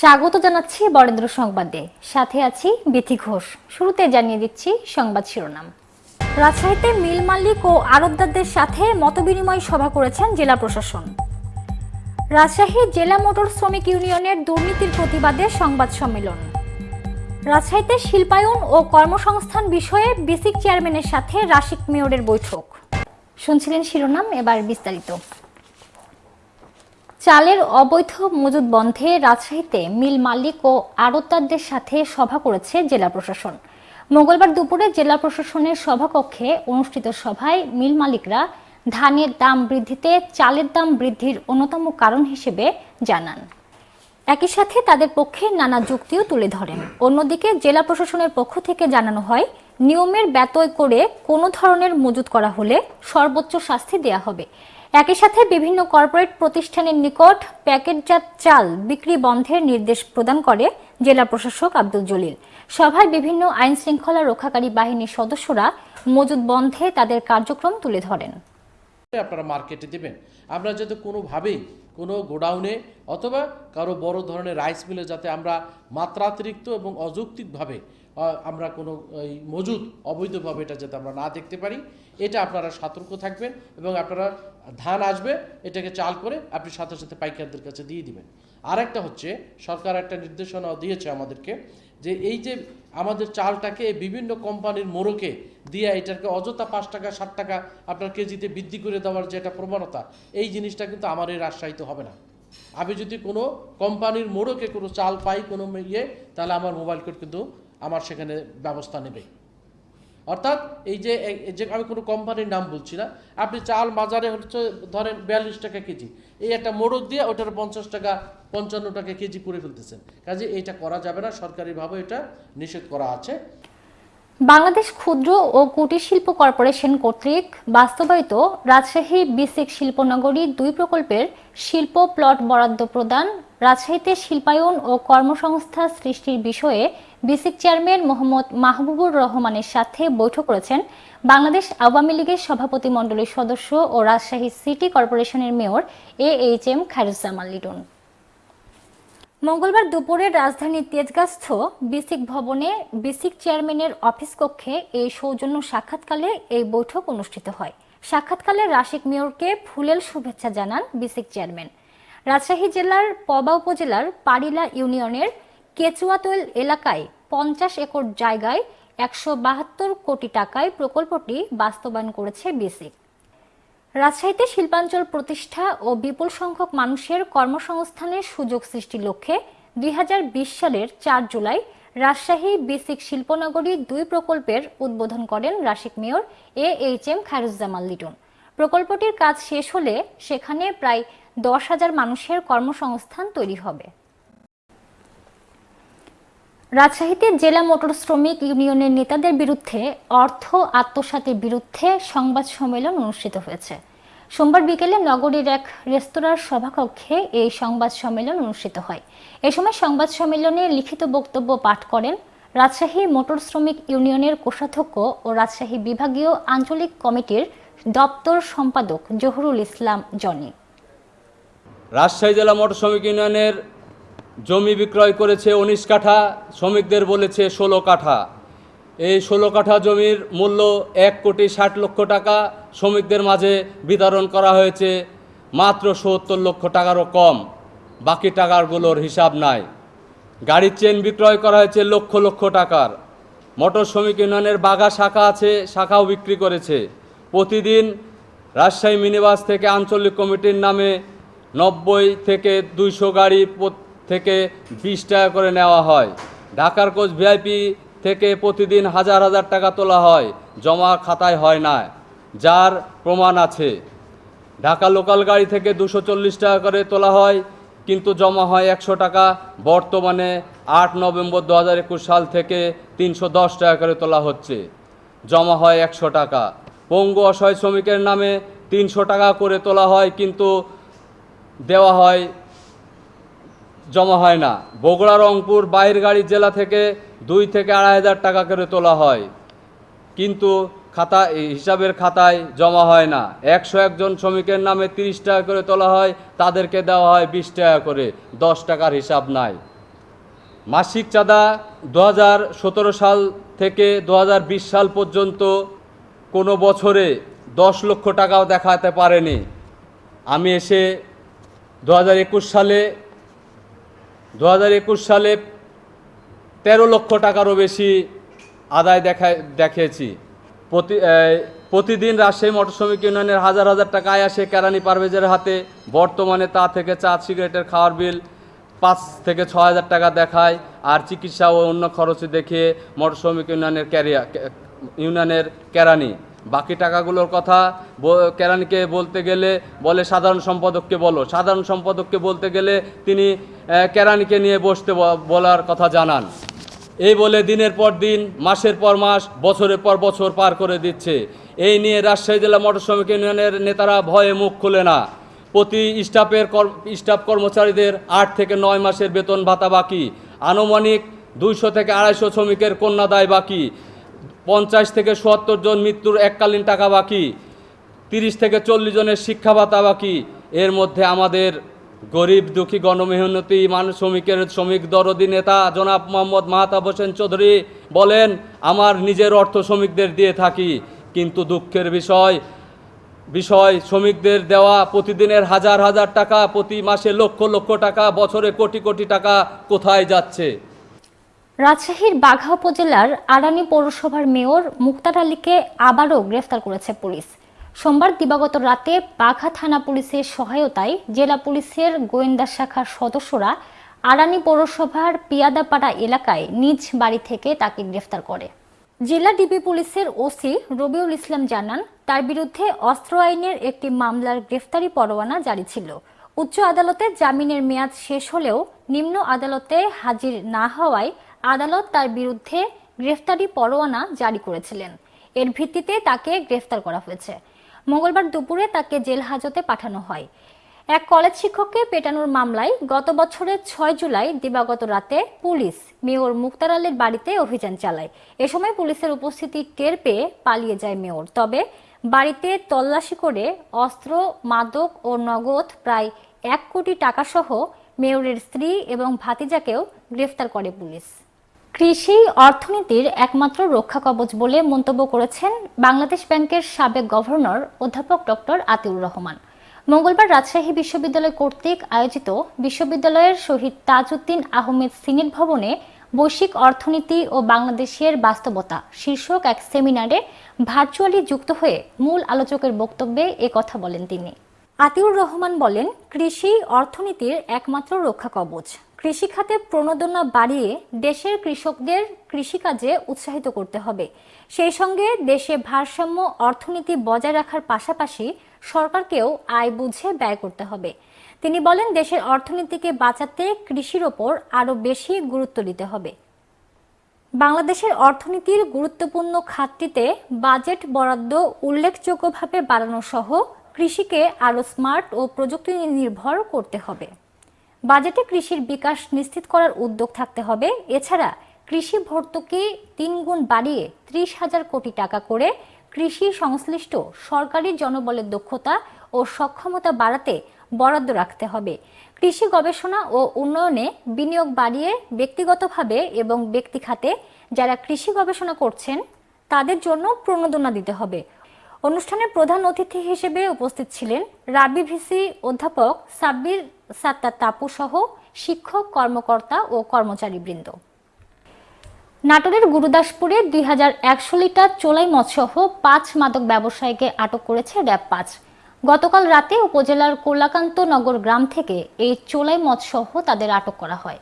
স্বাগত জানাচ্ছি বরেন্দ্র সংবাদে। সাথে আছি বিথি ঘোষ। শুরুতে জানিয়ে দিচ্ছি সংবাদ শিরোনাম। রাজশাহীতে মিল মালিক ও আড়তদারদের সাথে মতবিনিময় সভা করেছেন জেলা প্রশাসন। রাজশাহী জেলা মোটর শ্রমিক ইউনিয়নের দুর্নীতির প্রতিবাদে সংবাদ সম্মেলন। রাজশাহীতে শিল্পায়ন ও কর্মসংস্থান বিষয়ে বেসিক চেয়ারম্যানের সাথে রাশিক মেয়রের বৈঠক। শুনছিলেন শিরোনাম, এবার বিস্তারিত। চালের অবৈধ মজুদ বন্ধে রাজশাহীতে মিল মালিক ও আড়তদারদের সাথে সভা করেছে জেলা প্রশাসন। মঙ্গলবার দুপুরে জেলা প্রশাসনের সভাকক্ষে অনুষ্ঠিত সভায় মিল মালিকরা ধানের দাম বৃদ্ধিতে চালের দাম বৃদ্ধির অন্যতম কারণ হিসেবে জানান। একই সাথে তাদের পক্ষে নানা যুক্তিও তুলে ধরেন। অন্যদিকে জেলা প্রশাসনের পক্ষ থেকে জানানো হয় নিয়মের ব্যতয় করে কোনো ধরনের মজুত করা হলে সর্বোচ্চ শাস্তি দেয়া হবে। একই সাথে বিভিন্ন কর্পোরেট প্রতিষ্ঠানের নিকট প্যাকেটজাত চাল বিক্রি বন্ধের নির্দেশ প্রদান করে জেলা প্রশাসক আব্দুল জলিল। সভায় বিভিন্ন আইন শৃঙ্খলা রক্ষাকারী বাহিনীর সদস্যরা মজুদ বন্ধে তাদের কার্যক্রম তুলে ধরেন। আপনারা মার্কেটে দেবেন। আমরা যাতে কোনোভাবেই কোনো গোডাউনে অথবা কারও বড় ধরনের রাইস মিলে যাতে আমরা মাত্রাতিরিক্ত এবং অযৌক্তিকভাবে আমরা কোনো, এই মজুদ অবৈধভাবে এটা যাতে আমরা না দেখতে পারি, এটা আপনারা সতর্ক থাকবেন এবং আপনারা ধান আসবে, এটাকে চাল করে আপনি সাথে সাথে পাইকারদের কাছে দিয়ে দিবেন। আরেকটা হচ্ছে, সরকার একটা নির্দেশনা দিয়েছে আমাদেরকে যে এই যে আমাদের চালটাকে বিভিন্ন কোম্পানির মোড়কে দিয়ে এটাকে অযথা পাঁচ টাকা ষাট টাকা আপনার কেজিতে বৃদ্ধি করে দেওয়ার যে একটা প্রবণতা, এই জিনিসটা কিন্তু আমার এই রাজশাহীতে হবে না। আমি যদি কোনো কোম্পানির মোড়কে কোনো চাল পাই কোনো ইয়ে তাহলে আমার মোবাইল কোড কিন্তু আমার সেখানে ব্যবস্থা নেবে। অর্থাৎ এই যে যে আমি কোনো কোম্পানির নাম বলছি না, আপনি চাল বাজারে হচ্ছে ধরেন বিয়াল্লিশ টাকা কেজি, এই একটা মোড়ক দিয়ে ওটার পঞ্চাশ টাকা, পঞ্চান্ন টাকা কেজি করে ফেলতেছেন। কাজে এইটা করা যাবে না, সরকারিভাবে এটা নিষেধ করা আছে। বাংলাদেশ ক্ষুদ্র ও কুটির শিল্প কর্পোরেশন কর্তৃক বাস্তবায়িত রাজশাহী বিসিক শিল্পনগরী দুই প্রকল্পের শিল্প প্লট বরাদ্দ প্রদান রাজশাহীতে শিল্পায়ন ও কর্মসংস্থান সৃষ্টির বিষয়ে বিসিক চেয়ারম্যান মোহাম্মদ মাহবুবুর রহমানের সাথে বৈঠক করেছেন বাংলাদেশ আওয়ামী লীগের সভাপতি মণ্ডলীর সদস্য ও রাজশাহী সিটি কর্পোরেশনের mayor A H M Khairuzzaman Liton. মঙ্গলবার দুপুরে রাজধানীর তেজগাস্থ বিসিক ভবনে বিসিক চেয়ারম্যানের অফিস কক্ষে এই সৌজন্য সাক্ষাৎকালে এই বৈঠক অনুষ্ঠিত হয়। সাক্ষাৎকালে রাশিক মেয়রকে ফুলেল শুভেচ্ছা জানান বিসিক চেয়ারম্যান। রাজশাহী জেলার পবা উপজেলার পারিলা ইউনিয়নের কেচুয়াতৈল এলাকায় পঞ্চাশ একর জায়গায় একশো বাহাত্তর কোটি টাকায় প্রকল্পটি বাস্তবায়ন করেছে বিসিক রাজশাহীতে শিল্পাঞ্চল প্রতিষ্ঠা ও বিপুল সংখ্যক মানুষের কর্মসংস্থানের সুযোগ সৃষ্টির লক্ষ্যে দুই হাজার বিশ সালের চার জুলাই রাজশাহী বিসিক শিল্পনগরী দুই প্রকল্পের উদ্বোধন করেন Rasik mayor A H M Khairuzzaman Liton. প্রকল্পটির কাজ শেষ হলে সেখানে প্রায় দশ হাজার মানুষের কর্মসংস্থান তৈরি হবে। রাজশাহীতে জেলা মোটর শ্রমিক ইউনিয়নের নেতাদের বিরুদ্ধে অর্থ আত্মসাতের বিরুদ্ধে সংবাদ সম্মেলন অনুষ্ঠিত হয়েছে। সোমবার বিকেলে নগরীর এক রেস্তোরাঁর সভাকক্ষে এই সংবাদ সম্মেলন অনুষ্ঠিত হয়। এ সময় সংবাদ সম্মেলনে লিখিত বক্তব্য পাঠ করেন রাজশাহী মোটর শ্রমিক ইউনিয়নের কোষাধ্যক্ষ ও রাজশাহী বিভাগীয় আঞ্চলিক কমিটির দপ্তর সম্পাদক জহুরুল ইসলাম জনি। রাজশাহী জেলা মোটর শ্রমিক ইউনিয়নের জমি বিক্রয় করেছে উনিশ কাঠা, শ্রমিকদের বলেছে ষোলো কাঠা। এই ষোলো কাঠা জমির মূল্য এক কোটি ষাট লক্ষ টাকা, শ্রমিকদের মাঝে বিতরণ করা হয়েছে মাত্র সত্তর লক্ষ টাকারও কম। বাকি টাকারগুলোর হিসাব নাই। গাড়ির চেন বিক্রয় করা হয়েছে লক্ষ লক্ষ টাকার। মোটর শ্রমিক ইউনিয়নের বাগা শাখা আছে, শাখাও বিক্রি করেছে। প্রতিদিন রাজশাহী মিনিবাস থেকে আঞ্চলিক কমিটির নামে নব্বই থেকে দুইশো গাড়ি থেকে বিশ টাকা করে নেওয়া হয়। ঢাকার কোচ ভিআইপি থেকে প্রতিদিন হাজার হাজার টাকা তোলা হয়, জমা খাতায় হয় না, যার প্রমাণ আছে। ঢাকা লোকাল গাড়ি থেকে দুশো টাকা করে তোলা হয়, কিন্তু জমা হয় একশো টাকা। বর্তমানে আট নভেম্বর দু হাজার একুশ সাল থেকে তিনশো দশ টাকা করে তোলা হচ্ছে। জমা হয় একশো টাকা। পঙ্গু অসহায় শ্রমিকের নামে তিনশো টাকা করে তোলা হয়, কিন্তু দেওয়া হয়, জমা হয় না। বগুড়া, রংপুর বাইরের গাড়ি জেলা থেকে দুই থেকে আড়াই হাজার টাকা করে তোলা হয়। কিন্তু খাতা হিসাবের খাতায় জমা হয় না। একশো একজন শ্রমিকের নামে তিরিশ টাকা করে তোলা হয়, তাদেরকে দেওয়া হয় বিশ টাকা করে। দশ টাকার হিসাব নাই। মাসিক চাঁদা দু হাজার সতেরো সাল থেকে দু হাজার বিশ সাল পর্যন্ত কোনো বছরে দশ লক্ষ টাকাও দেখাতে পারেনি। আমি এসে দু হাজার একুশ সালে দু হাজার একুশ সালে তেরো লক্ষ টাকারও বেশি আদায় দেখা, দেখিয়েছি। প্রতি প্রতিদিন রাজশাহী মোটর শ্রমিক ইউনিয়নের হাজার হাজার টাকা আয় আসে কেরানি পারভেজের হাতে। বর্তমানে তা থেকে চা সিগারেটের খাওয়ার বিল পাঁচ থেকে ছ হাজার টাকা দেখায় আর চিকিৎসা ও অন্য খরচে দেখিয়ে মোটর শ্রমিক ইউনিয়নের ক্যারিয়া ইউনিয়নের কেরানি। বাকি টাকাগুলোর কথা কেরানিকে বলতে গেলে বলে সাধারণ সম্পাদককে বলো। সাধারণ সম্পাদককে বলতে গেলে তিনি কেরানিকে নিয়ে বসতে বলার কথা জানান। এই বলে দিনের পর দিন, মাসের পর মাস, বছরের পর বছর পার করে দিচ্ছে। এই নিয়ে রাজশাহী জেলা মোটর শ্রমিক ইউনিয়নের নেতারা ভয়ে মুখ খুলে না। প্রতি স্টাফের স্টাফ কর্মচারীদের আট থেকে নয় মাসের বেতন ভাতা বাকি। আনুমানিক দুইশো থেকে আড়াইশো শ্রমিকের কন্যাদায় বাকি। পঞ্চাশ থেকে সত্তর জন মৃত্যুর এককালীন টাকা বাকি, তিরিশ থেকে চল্লিশ জনের শিক্ষা ভাতা বাকি। এর মধ্যে আমাদের গরিব, দুঃখী, গণমেহনতি, মানুষ শ্রমিকের, শ্রমিক দরদি নেতা জনাব মোহাম্মদ মাহতাব হোসেন চৌধুরী বলেন, আমার নিজের অর্থ শ্রমিকদের দিয়ে থাকি, কিন্তু দুঃখের বিষয় বিষয় শ্রমিকদের দেওয়া প্রতিদিনের হাজার হাজার টাকা প্রতি মাসে লক্ষ লক্ষ টাকা, বছরে কোটি কোটি টাকা কোথায় যাচ্ছে? রাজশাহীর বাঘা উপজেলার আড়ানি পৌরসভার মেয়র মুক্তার আলীকে আবারও গ্রেফতার করেছে পুলিশ। সোমবার দিবাগত রাতে বাঘা থানা পুলিশের সহায়তায় জেলা পুলিশের গোয়েন্দা শাখার সদস্যরা আড়ানি পৌরসভার পিয়াদাপাড়া এলাকায় নিজ বাড়ি থেকে তাকে গ্রেফতার করে। জেলা ডিবি পুলিশের ওসি রবিউল ইসলাম জানান, তার বিরুদ্ধে অস্ত্র আইনের একটি মামলার গ্রেফতারি পরোয়ানা জারি ছিল। উচ্চ আদালতে জামিনের মেয়াদ শেষ হলেও নিম্ন আদালতে হাজির না হওয়ায় আদালত তার বিরুদ্ধে গ্রেফতারি পরোয়ানা জারি করেছিলেন। এর ভিত্তিতে তাকে গ্রেফতার করা হয়েছে। মঙ্গলবার দুপুরে তাকে জেল হাজতে পাঠানো হয়। এক কলেজ শিক্ষককে পেটানোর মামলায় গত বছরের ছয় জুলাই দিবাগত রাতে পুলিশ মেয়র মুক্তার আলীর বাড়িতে অভিযান চালায়। এ সময় পুলিশের উপস্থিতি টের পেয়ে পালিয়ে যায় মেয়র। তবে বাড়িতে তল্লাশি করে অস্ত্র, মাদক ও নগদ প্রায় এক কোটি টাকা সহ মেয়রের স্ত্রী এবং ভাতিজাকেও গ্রেফতার করে পুলিশ। কৃষি অর্থনীতির একমাত্র রক্ষা কবচ বলে মন্তব্য করেছেন বাংলাদেশ ব্যাংকের সাবেক গভর্নর অধ্যাপক ডক্টর আতিউর রহমান। মঙ্গলবার রাজশাহী বিশ্ববিদ্যালয় কর্তৃক আয়োজিত বিশ্ববিদ্যালয়ের শহীদ তাজউদ্দিন আহমেদ সিনেট ভবনে বৈশ্বিক অর্থনীতি ও বাংলাদেশের বাস্তবতা শীর্ষক এক সেমিনারে ভার্চুয়ালি যুক্ত হয়ে মূল আলোচকের বক্তব্যে এ কথা বলেন তিনি। আতিউর রহমান বলেন, কৃষি অর্থনীতির একমাত্র রক্ষা কবচ। কৃষিখাতে প্রণোদনা বাড়িয়ে দেশের কৃষকদের কৃষিকাজে উৎসাহিত করতে হবে। সেই সঙ্গে দেশে ভারসাম্য অর্থনীতি বজায় রাখার পাশাপাশি সরকারকেও আয় বুঝে ব্যয় করতে হবে। তিনি বলেন, দেশের অর্থনীতিকে বাঁচাতে কৃষির ওপর আরও বেশি গুরুত্ব দিতে হবে। বাংলাদেশের অর্থনীতির গুরুত্বপূর্ণ খাতটিতে বাজেট বরাদ্দ উল্লেখযোগ্যভাবে বাড়ানো সহ কৃষিকে আরও স্মার্ট ও প্রযুক্তি নির্ভর করতে হবে। বাজেটে কৃষির বিকাশ নিশ্চিত করার উদ্যোগ থাকতে হবে। এছাড়া কৃষি ভর্তুকি তিন গুণ বাড়িয়ে ত্রিশ হাজার কোটি টাকা করে কৃষি সংশ্লিষ্ট সরকারি জনবলের দক্ষতা ও সক্ষমতা বাড়াতে বরাদ্দ রাখতে হবে। কৃষি গবেষণা ও উন্নয়নে বিনিয়োগ বাড়িয়ে ব্যক্তিগতভাবে এবং ব্যক্তি খাতে যারা কৃষি গবেষণা করছেন, তাদের জন্য প্রণোদনা দিতে হবে। অনুষ্ঠানে প্রধান অতিথি হিসেবে উপস্থিত ছিলেন রাবি ভিসি অধ্যাপক সাব্বির সাত্তার তাপু সহ শিক্ষক, কর্মকর্তা ও কর্মচারীবৃন্দ। নাটোরের গুরুদাসপুরে দুই হাজার একশো লিটার চোলাই মদসহ পাঁচ মাদক ব্যবসায়ীকে আটক করেছে র্যাব পাঁচ। গতকাল রাতে উপজেলার কোলাকান্ত নগর গ্রাম থেকে এই চোলাই মদসহ তাদের আটক করা হয়।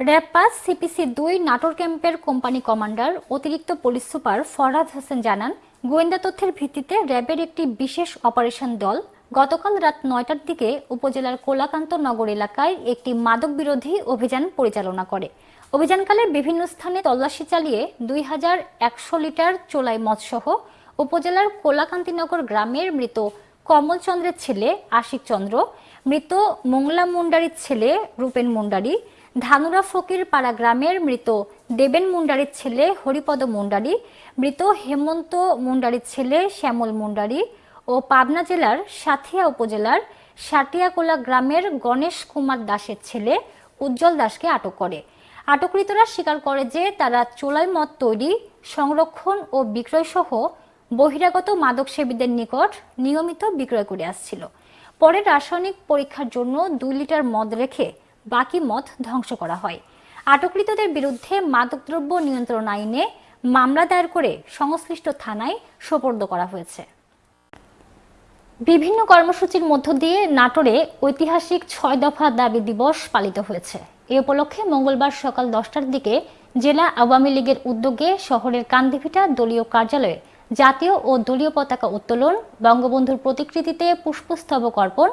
র্যাব পাঁচ, সিপিসি দুই, নাটোর ক্যাম্পের কোম্পানি কমান্ডার, অতিরিক্ত পুলিশ সুপার ফরহাদ হোসেন জানান, গোয়েন্দা তথ্যের ভিত্তিতে র্যাবের একটি বিশেষ অপারেশন দল গতকাল রাত নয়টার দিকে উপজেলার কোলাকান্ত নগর এলাকায় একটি মাদক বিরোধী অভিযান পরিচালনা করে। অভিযানকালে বিভিন্ন স্থানে তল্লাশি চালিয়ে দুই হাজার একশো লিটার চোলাই মদসহ উপজেলার কোলাকান্তিনগর গ্রামের মৃত কমল চন্দ্রের ছেলে আশিক চন্দ্র, মৃত মোংলা মুন্ডারির ছেলে রূপেন মুন্ডারি, ধানুরা ফকির পাড়া গ্রামের মৃত দেবেন মুন্ডারির ছেলে হরিপদ মুন্ডারি, মৃত হেমন্ত মুন্ডারির ছেলে শ্যামল মুন্ডারি ও পাবনা জেলার সাথিয়া উপজেলার সাটিয়াকোলা গ্রামের গণেশ কুমার দাসের ছেলে উজ্জ্বল দাসকে আটক করে। আটককৃতরা স্বীকার করে যে তারা চোলাই মদ তৈরি, সংরক্ষণ ও বিক্রয় সহ বহিরাগত মাদক সেবীদের নিকট নিয়মিত বিক্রয় করে আসছিল। পরে রাসায়নিক পরীক্ষার জন্য দুই লিটার মদ রেখে বাকি মদ ধ্বংস করা হয়। আটককৃতদের বিরুদ্ধে মাদকদ্রব্য নিয়ন্ত্রণ আইনে মামলা দায়ের করে সংশ্লিষ্ট থানায় সোপর্দ করা হয়েছে। বিভিন্ন কর্মসূচির মধ্য দিয়ে নাটোরে ঐতিহাসিক ছয় দফা দাবি দিবস পালিত হয়েছে। এ উপলক্ষে মঙ্গলবার সকাল দশটার দিকে জেলা আওয়ামী লীগের উদ্যোগে শহরের কান্দিভিটা দলীয় কার্যালয়ে জাতীয় ও দলীয় পতাকা উত্তোলন, বঙ্গবন্ধুর প্রতিকৃতিতে পুষ্পস্তবক অর্পণ,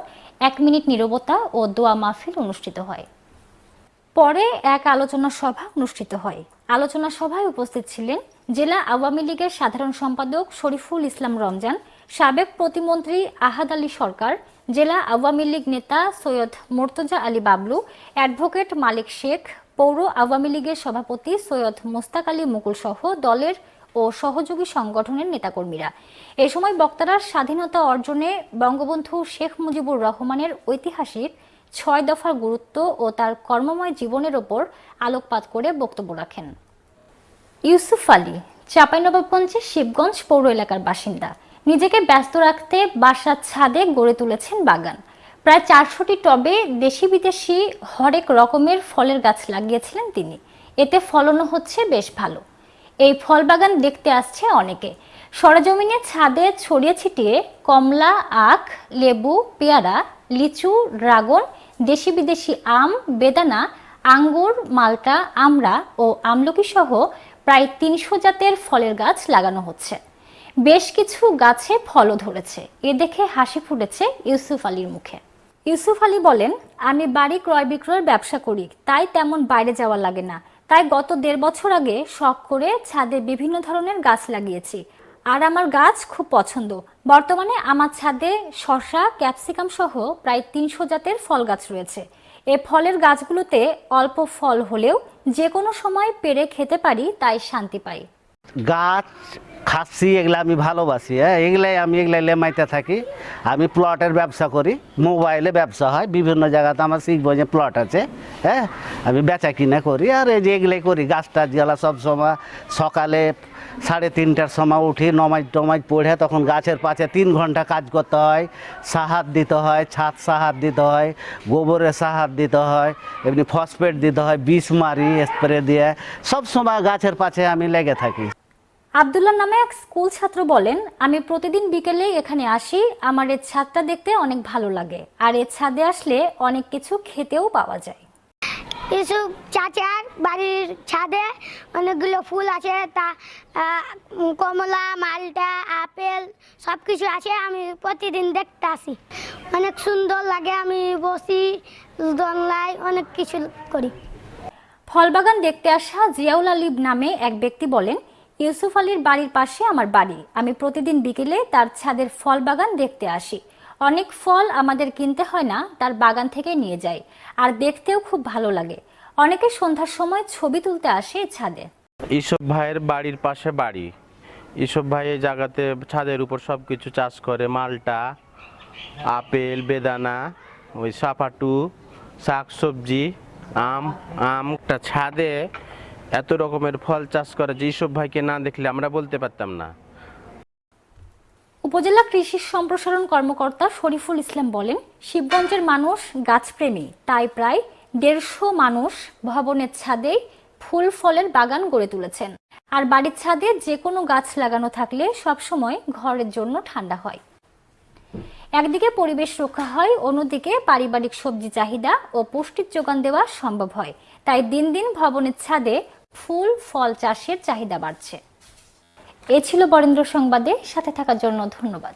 এক মিনিট নীরবতা ও দোয়া মাহফিল অনুষ্ঠিত হয়। পরে এক আলোচনা সভা অনুষ্ঠিত হয়। আলোচনা সভায় উপস্থিত ছিলেন জেলা আওয়ামী লীগের সাধারণ সম্পাদক শরীফুল ইসলাম রমজান সাবেক প্রতিমন্ত্রী আহাদ আলী সরকার, জেলা আওয়ামী লীগ নেতা সৈয়দ মোর্তজা আলী বাবলু, অ্যাডভোকেট মালিক শেখ, পৌর আওয়ামী লীগের সভাপতি সৈয়দ মোস্তাক আলী মুকুল সহ দলের ও সহযোগী সংগঠনের নেতাকর্মীরা। এ সময় বক্তারা স্বাধীনতা অর্জনে বঙ্গবন্ধু শেখ মুজিবুর রহমানের ঐতিহাসিক ছয় দফার গুরুত্ব ও তার কর্মময় জীবনের ওপর আলোকপাত করে বক্তব্য রাখেন। ইউসুফ আলী, চাঁপাইনবাবগঞ্জের শিবগঞ্জ পৌর এলাকার বাসিন্দা। নিজেকে ব্যস্ত রাখতে বাসার ছাদে গড়ে তুলেছেন বাগান। প্রায় চারশোটি টবে দেশি বিদেশি হরেক রকমের ফলের গাছ লাগিয়েছিলেন তিনি। এতে ফলনও হচ্ছে বেশ ভালো। এই ফল বাগান দেখতে আসছে অনেকে। সরজমিনে ছাদে ছড়িয়ে ছিটিয়ে কমলা, আখ, লেবু, পেয়ারা, লিচু, ড্রাগন দেশি বিদেশি আম, বেদানা, আঙ্গুর, মালটা, আমড়া ও আমলকি সহ প্রায় তিনশো জাতের ফলের গাছ লাগানো হচ্ছে। বেশ কিছু গাছে ফলও ধরেছে। এ দেখে হাসি ফুটেছে ইউসুফ আলীর মুখে। ইউসুফ আলী বলেন, আমি বাড়ি ক্রয় বিক্রয়ের ব্যবসা করি, তাই তেমন বাইরে যাওয়া লাগে না। তাই গত দেড় বছর আগে শখ করে ছাদে বিভিন্ন ধরনের গাছ লাগিয়েছি। আর আমার গাছ খুব পছন্দ। বর্তমানে আমার ছাদে শশা ক্যাপসিকাম সহ প্রায় তিনশো জাতের ফল গাছ রয়েছে। এ ফলের গাছগুলোতে অল্প ফল হলেও যে কোনো সময় পেরে খেতে পারি, তাই শান্তি পাই। গাছ খাসি এগুলো আমি ভালোবাসি। হ্যাঁ এগুলাই আমি এগুলাই লেমাইতে থাকি। আমি প্লটের ব্যবসা করি, মোবাইলে ব্যবসা হয়। বিভিন্ন জায়গাতে আমার শিখব প্লট আছে হ্যাঁ আমি বেচা কিনা করি। আর এই যে এগুলাই করি, গাছ টাছ জ্বালা সব সময়, সকালে সাড়ে তিনটার সময় উঠি, নমাজ টমাজ পড়ে, তখন গাছের পাশে তিন ঘণ্টা কাজ করতে হয়। সাহার দিতে হয়, ছাদ সাহার দিতে হয় গোবরের সাহার দিতে হয়, এমনি ফসফেট দিতে হয়, বিষ মারি, স্প্রে দিয়ে। সব সময় গাছের পাশে আমি লেগে থাকি। আবদুল্লাহ নামে এক স্কুল ছাত্র বলেন আমি প্রতিদিন বিকেলে এখানে আসি। আমার এই ছাদটা দেখতে অনেক ভালো লাগে। আর এই ছাদে আসলে অনেক কিছু খেতেও পাওয়া যায়। এসব চাচার বাড়ির ছাদে অনেকগুলো ফুল আছে। তা কমলা মালটা আপেল সব কিছু আছে। আমি প্রতিদিন দেখতে আসি। অনেক সুন্দর লাগে। আমি বসি দোলনায় অনেক কিছু করি। ফলবাগান দেখতে আসা জিয়াউল আলিব নামে এক ব্যক্তি বলেন ইউসুফ আলীর বাড়ির পাশে আমার বাড়ি। আমি প্রতিদিন বিকেলে তার ছাদের ফল বাগান দেখতে আসি। অনেক ফল আমাদের কিনতে হয় না, তার বাগান থেকে নিয়ে যাই। আর দেখতেও খুব ভালো লাগে। অনেকে সন্ধ্যার সময় ছবি তুলতে আসে ছাদে। ইসব ভাইয়ের বাড়ির পাশে বাড়ি। ইসব ভাই এই জায়গাতে ছাদের উপর সব কিছু চাষ করে, মালটা, আপেল, বেদানা, ওই সাপাটু শাক সবজি আম, আমটা ছাদে এত রকমের ফল চাষ করে যে ইসব ভাইকে না দেখলে আমরা বলতে পারতাম না। উপজেলা কৃষি সম্প্রসারণ কর্মকর্তা শরীফুল ইসলাম বলেন, শিবগঞ্জের মানুষ গাছপ্রেমী, তাই প্রায় দেড়শো মানুষ ভবনের ছাদে ফুল ফলের বাগান গড়ে তুলেছেন। আর বাড়ির ছাদে যে কোনো গাছ লাগানো থাকলে সবসময় ঘরের জন্য ঠান্ডা হয়। একদিকে পরিবেশ রক্ষা হয়, অন্যদিকে পারিবারিক সবজি চাহিদা ও পুষ্টির যোগান দেওয়া সম্ভব হয়। তাই দিন দিন ভবনের ছাদে ফুল ফল চাষের চাহিদা বাড়ছে। এ ছিল বরেন্দ্র সংবাদে সাথে থাকার জন্য ধন্যবাদ।